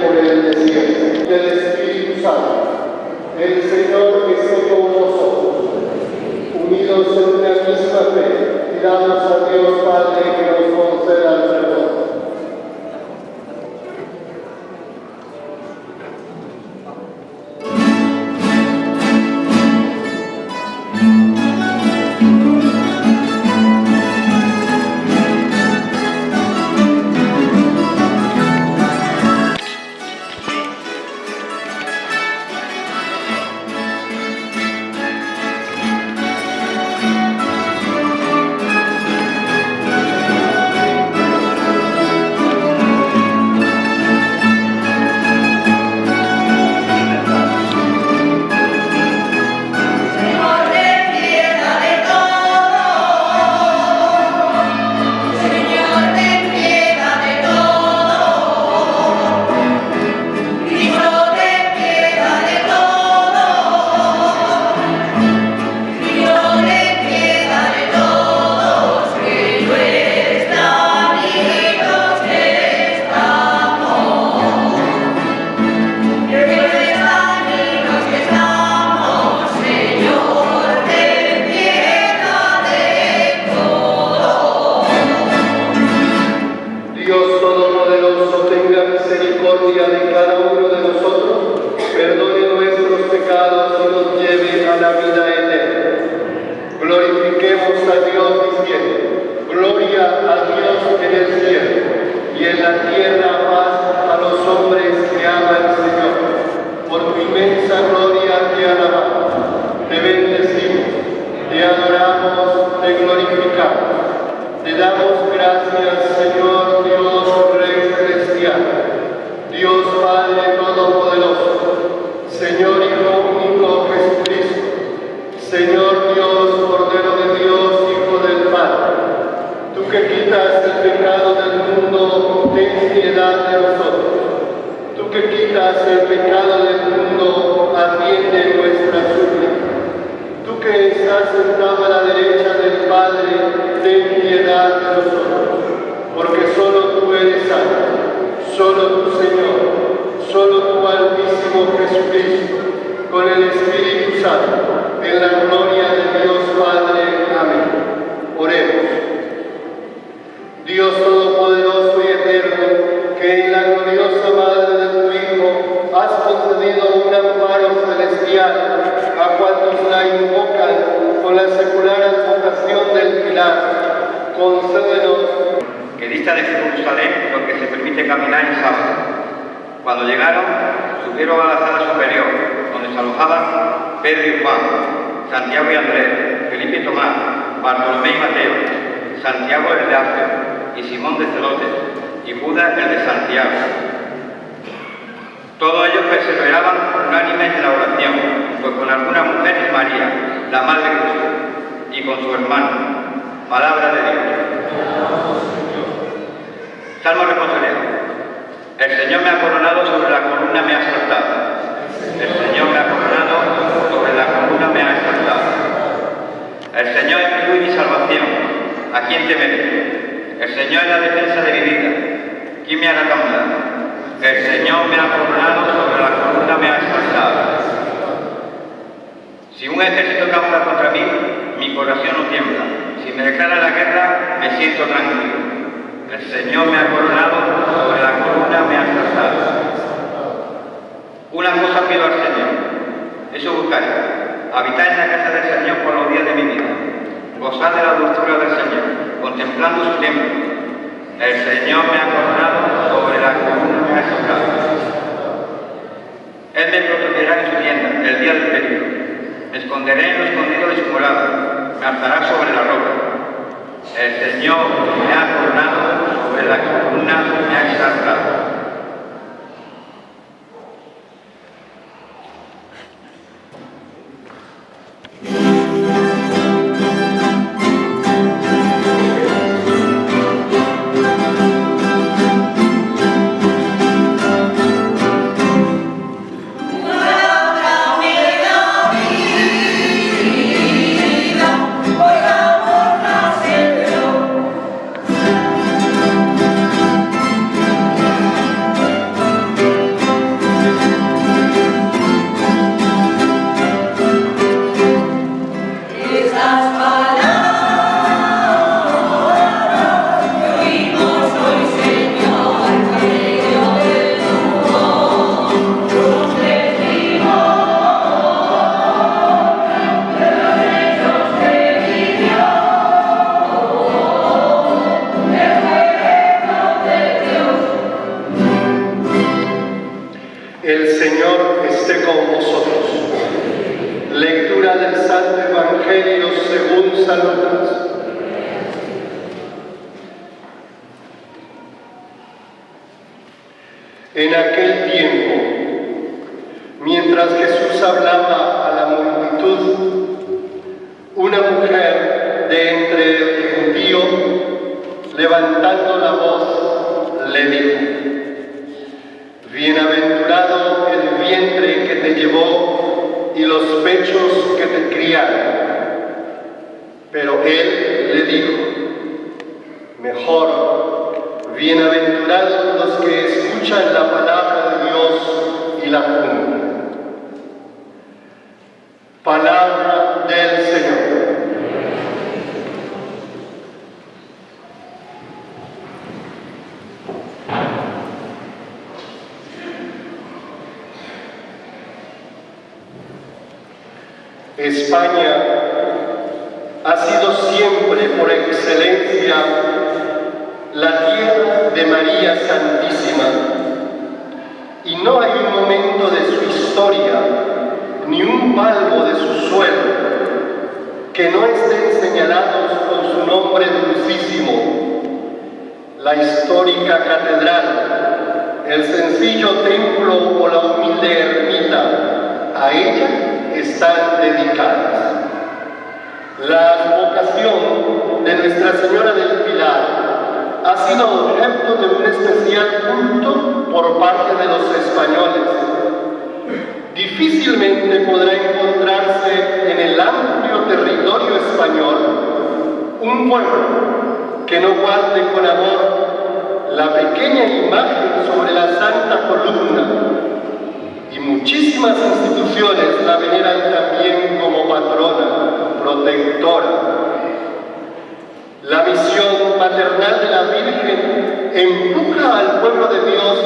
por el desierto del Espíritu Santo. El Señor esté con nosotros, unidos en una misma fe, y damos a Dios Padre que nos conceda el perdón. Señor Hijo único Jesucristo, Señor Dios, Cordero de Dios, Hijo del Padre. Tú que quitas el pecado del mundo, ten piedad de nosotros. Tú que quitas el pecado del mundo, atiende nuestra súplica. Tú que estás sentado a la derecha del Padre, ten piedad de nosotros, porque solo tú eres santo, solo tu Señor, solo tu Altísimo Jesucristo, con el Espíritu Santo, en la gloria de Dios Padre. Amén. Oremos. Dios Todopoderoso y Eterno, que en la gloriosa Madre de tu Hijo has concedido un amparo celestial a cuantos la invocan con la secular advocación del Pilar, concédenos que dista de Jerusalén porque se permite caminar en sábado. Cuando llegaron, subieron a la sala superior, donde se alojaban Pedro y Juan, Santiago y Andrés, Felipe y Tomás, Bartolomé y Mateo, Santiago el de Alfeo y Simón de Celotes, y Judas el de Santiago. Todos ellos perseveraban unánimes en la oración, pues con algunas mujeres María, la Madre de Cristo, y con su hermano. Palabra de Dios. Salmo responsorial. El Señor me ha coronado, sobre la columna me ha exaltado. El Señor me ha coronado, sobre la columna me ha exaltado. El Señor es mi luz y mi salvación. ¿A quién temeré? El Señor es la defensa de mi vida. ¿Quién me hará? El Señor me ha coronado, sobre la columna me ha exaltado. Si un ejército campa contra mí, mi corazón no tiembla. Si me declara la guerra, me siento tranquilo. El Señor me ha coronado, sobre la columna me ha exaltado. Una cosa pido al Señor, eso buscaré, habitar en la casa del Señor por los días de mi vida, gozar de la dulzura del Señor, contemplando su templo. El Señor me ha coronado, sobre la columna me ha exaltado. Él me protegerá en su tienda, el día del peligro. Me esconderé en lo escondido de su morada, me alzará sobre la roca. El Señor me ha coronado, sobre la columna me ha exaltado. Del Santo Evangelio según San Lucas. En aquel tiempo, mientras Jesús hablaba a la multitud, una mujer de entre el gentío, levantando la voz, le dijo, Bienaventurado el vientre que te llevó y los pechos que te criaron. Pero él le dijo, mejor, bienaventurados los que escuchan la palabra de Dios y la cumplen. Palabra del Señor. España ha sido siempre por excelencia la tierra de María Santísima y no hay un momento de su historia ni un palmo de su suelo que no estén señalados con su nombre dulcísimo, la histórica catedral, el sencillo templo o la humilde ermita, a ella están dedicadas. La advocación de Nuestra Señora del Pilar ha sido objeto de un especial culto por parte de los españoles. Difícilmente podrá encontrarse en el amplio territorio español un pueblo que no guarde con amor la pequeña imagen sobre la Santa Columna y muchísimas instituciones la veneran también como patrona, protectora. La misión maternal de la Virgen empuja al pueblo de Dios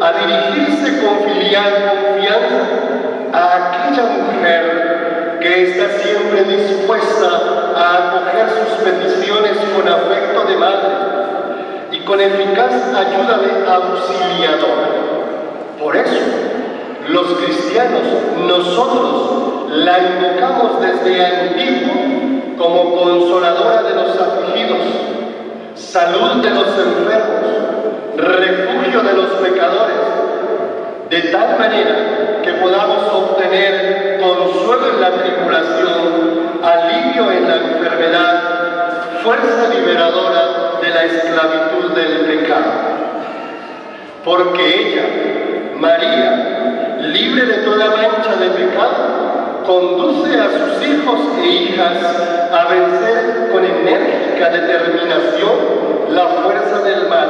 a dirigirse con filial confianza a aquella mujer que está siempre dispuesta a acoger sus peticiones con afecto de madre y con eficaz ayuda de auxiliadora. Por eso, los cristianos, nosotros la invocamos desde antiguo como consoladora de los afligidos, salud de los enfermos, refugio de los pecadores, de tal manera que podamos obtener consuelo en la tribulación, alivio en la enfermedad, fuerza liberadora de la esclavitud del pecado. Porque ella, María, libre de toda mancha de pecado, conduce a sus hijos e hijas a vencer con enérgica determinación la fuerza del mal.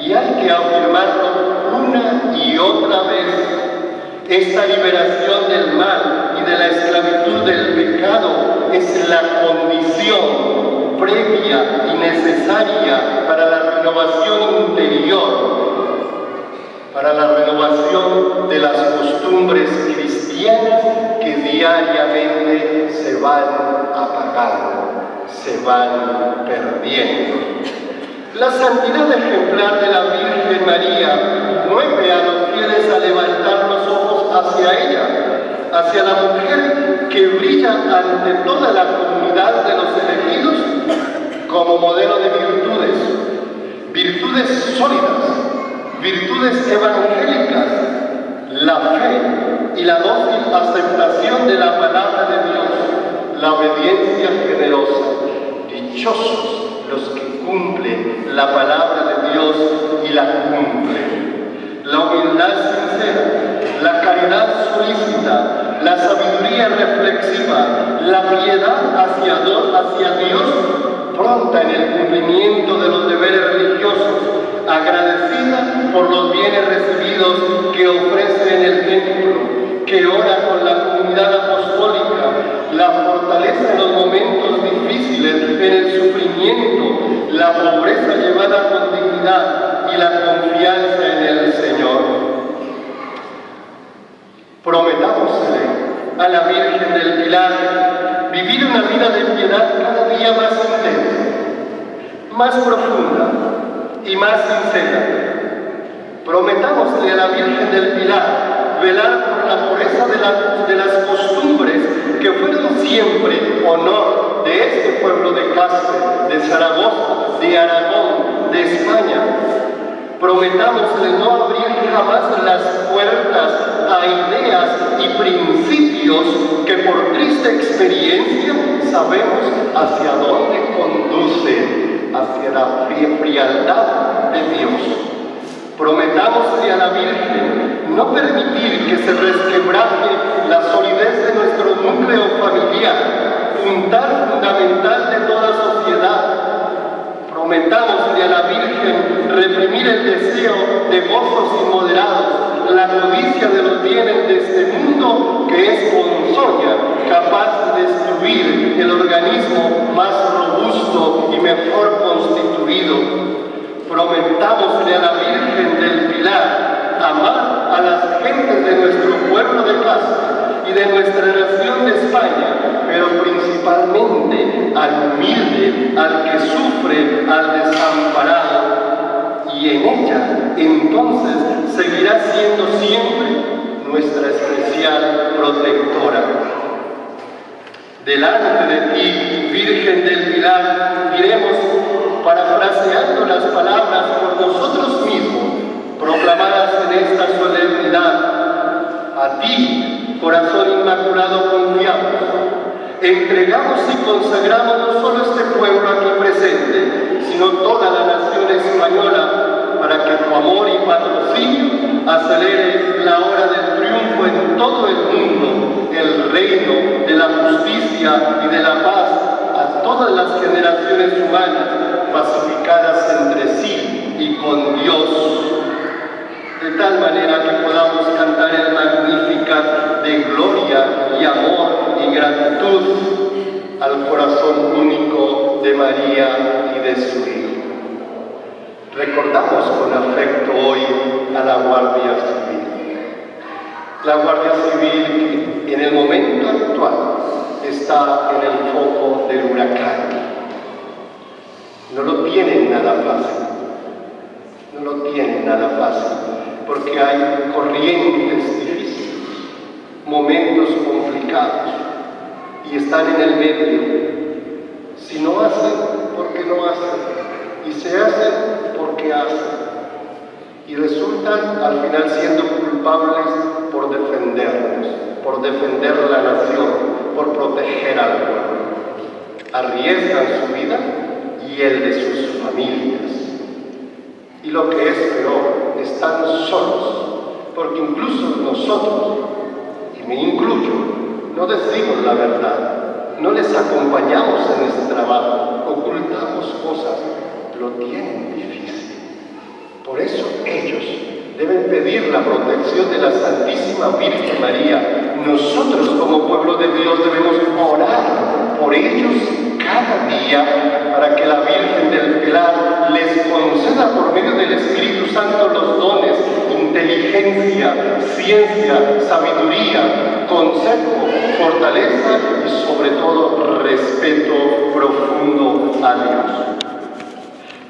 Y hay que afirmarlo una y otra vez. Esta liberación del mal y de la esclavitud del pecado es la condición previa y necesaria para la renovación interior para la renovación de las costumbres cristianas que diariamente se van apagando, se van perdiendo. La santidad ejemplar de la Virgen María mueve a los fieles a levantar los ojos hacia ella, hacia la mujer que brilla ante toda la comunidad de los elegidos como modelo de virtudes, virtudes sólidas, virtudes evangélicas, la fe y la dócil aceptación de la palabra de Dios, la obediencia generosa. Dichosos los que cumplen la palabra de Dios y la cumplen. La humildad sincera, la caridad solícita, la sabiduría reflexiva, la piedad hacia Dios, hacia Dios pronta en el cumplimiento de los deberes religiosos, agradecida por los bienes recibidos que ofrece en el templo, que ora con la comunidad apostólica, la fortaleza en los momentos difíciles, en el sufrimiento, la pobreza llevada con dignidad y la confianza en el Señor. Prometámosle a la Virgen del Pilar vivir una vida de piedad cada día más intensa, más profunda y más sincera, Prometámosle a la Virgen del Pilar velar por la pureza de, la- de las costumbres que fueron siempre honor de este pueblo de Caspe, de Zaragoza, de Aragón, de España. Prometámosle no abrir jamás las puertas a ideas y principios que por triste experiencia sabemos hacia dónde conducen, hacia la fri- frialdad de Dios. Prometámosle a la Virgen no permitir que se resquebraje la solidez de nuestro núcleo familiar, puntal fundamental de toda sociedad. Prometámosle a la Virgen reprimir el deseo de gozos inmoderados, la codicia de los bienes de este mundo que es ponzoña, capaz de el organismo más robusto y mejor constituido. Prometámosle a la Virgen del Pilar amar a las gentes de nuestro pueblo de casa y de nuestra nación de España, pero principalmente al humilde, al que sufre, al desamparado. Y en ella, entonces, seguirá siendo siempre nuestra especial protectora. Delante de ti, Virgen del Pilar, diremos, parafraseando las palabras por nosotros mismos, proclamadas en esta solemnidad, a ti, corazón inmaculado, confiamos. Entregamos y consagramos no solo este pueblo aquí presente, sino toda la nación española, para que tu amor y patrocinio acelere la hora del triunfo en todo el mundo, el reino de la justicia y de la paz a todas las generaciones humanas, pacificadas entre sí y con Dios de tal manera que podamos cantar el Magnificat de gloria y amor y gratitud al corazón único de María y de su Hijo. Recordamos con afecto hoy a la Guardia. La Guardia Civil en el momento actual está en el foco del huracán. No lo tienen nada fácil no lo tienen nada fácil, porque hay corrientes difíciles, momentos complicados, y están en el medio. Si no hacen, porque no hacen, y se hacen porque hacen, y resultan al final siendo culpables por defendernos, por defender la nación, por proteger al pueblo. Arriesgan su vida y el de sus familias. Y lo que es peor, están solos, porque incluso nosotros, y me incluyo, no decimos la verdad, no les acompañamos en este trabajo, ocultamos cosas, lo tienen difícil. Por eso deben pedir la protección de la Santísima Virgen María. Nosotros como pueblo de Dios debemos orar por ellos cada día para que la Virgen del Pilar les conceda por medio del Espíritu Santo los dones, inteligencia, ciencia, sabiduría, consejo, fortaleza y sobre todo respeto profundo a Dios.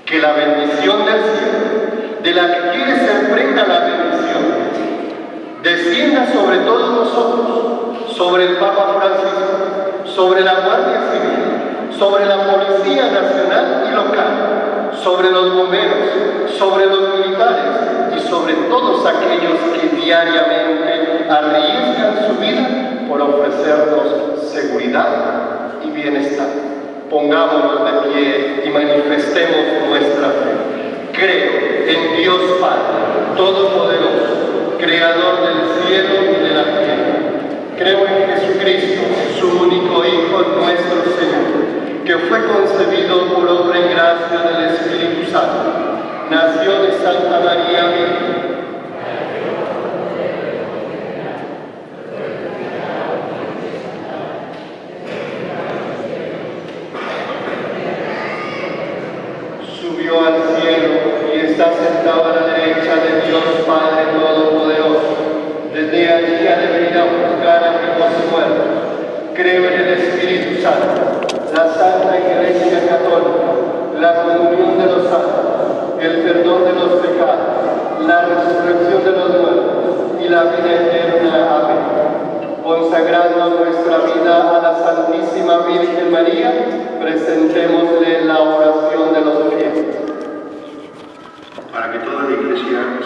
Que la bendición del cielo, de la que quiere ser prenda la bendición, descienda sobre todos nosotros, sobre el Papa Francisco, sobre la Guardia Civil, sobre la Policía Nacional y local, sobre los bomberos, sobre los militares y sobre todos aquellos que diariamente arriesgan su vida por ofrecernos seguridad y bienestar. Pongámonos de pie y manifestemos nuestra fe. Creo en Dios Padre, Todopoderoso, Creador del cielo y de la tierra. Creo en Jesucristo, su único Hijo, nuestro Señor, que fue concebido por obra y gracia del Espíritu Santo. Nació de Santa María Virgen. Subió al cielo y está sentado a la derecha de Dios Padre Todopoderoso. Desde allí ha de venir a juzgar a y muertos. Creo en el Espíritu Santo, la Santa Iglesia Católica, la comunión de los santos, el perdón de los pecados, la resurrección de los muertos y la vida eterna. Amén. Consagrando nuestra vida a la Santísima Virgen María, presentémosle la oración de los fieles. para que toda la Iglesia